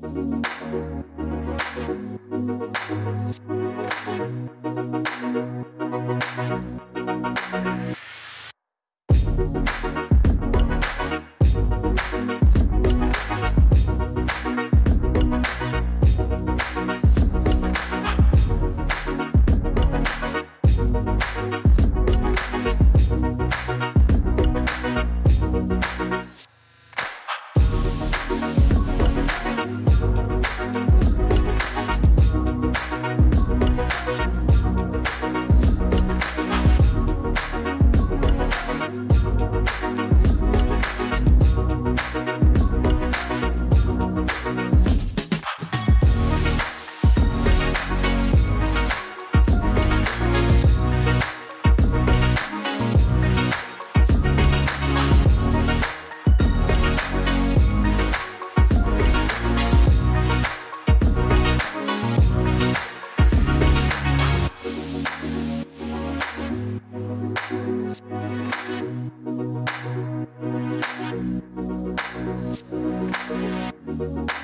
Thank Thank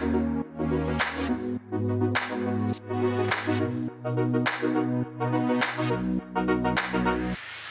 you.